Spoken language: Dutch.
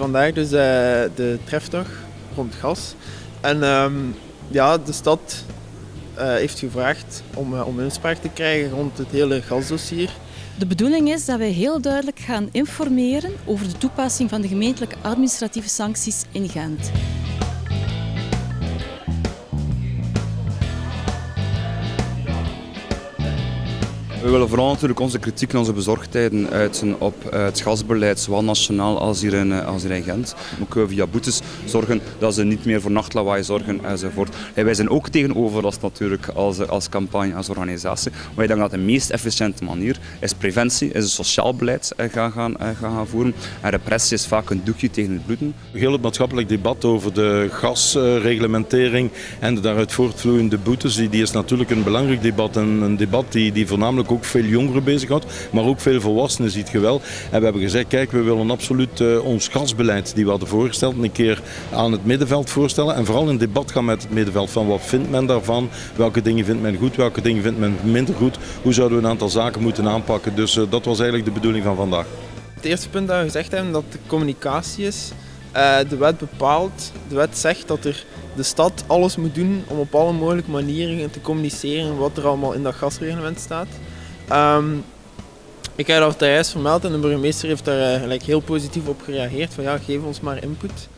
vandaag dus uh, de trefdag rond gas. En ehm, ja, de stad uh, heeft gevraagd om, uh, om inspraak te krijgen rond het hele gasdossier. De bedoeling is dat wij heel duidelijk gaan informeren over de toepassing van de gemeentelijke administratieve sancties in Gent. We willen vooral natuurlijk onze kritiek en onze bezorgdheden uiten op het gasbeleid, zowel nationaal als hier in, als hier in Gent. Ook via boetes zorgen dat ze niet meer voor nachtlawaai zorgen enzovoort. En wij zijn ook tegen overlast natuurlijk als, als campagne, als organisatie. Maar ik denk dat de meest efficiënte manier is preventie, is het sociaal beleid gaan, gaan, gaan, gaan voeren. En repressie is vaak een doekje tegen het bloeden. Heel het maatschappelijk debat over de gasreglementering en de daaruit voortvloeiende boetes, die, die is natuurlijk een belangrijk debat. En een debat die, die voornamelijk ook veel jongeren bezighoudt, maar ook veel volwassenen ziet je wel. En we hebben gezegd, kijk, we willen absoluut uh, ons gasbeleid die we hadden voorgesteld een keer aan het middenveld voorstellen. En vooral in debat gaan met het middenveld van wat vindt men daarvan, welke dingen vindt men goed, welke dingen vindt men minder goed, hoe zouden we een aantal zaken moeten aanpakken. Dus uh, dat was eigenlijk de bedoeling van vandaag. Het eerste punt dat we gezegd hebben, dat de communicatie is. Uh, de wet bepaalt, de wet zegt dat er de stad alles moet doen om op alle mogelijke manieren te communiceren wat er allemaal in dat gasreglement staat. Um, ik heb dat juist vermeld en de burgemeester heeft daar uh, heel positief op gereageerd van ja, geef ons maar input.